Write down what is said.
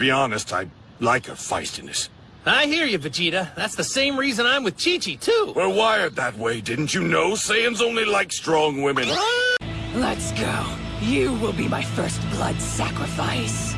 be honest, I like her feistiness. I hear you, Vegeta. That's the same reason I'm with Chi-Chi, too. We're wired that way, didn't you know? Saiyans only like strong women. Let's go. You will be my first blood sacrifice.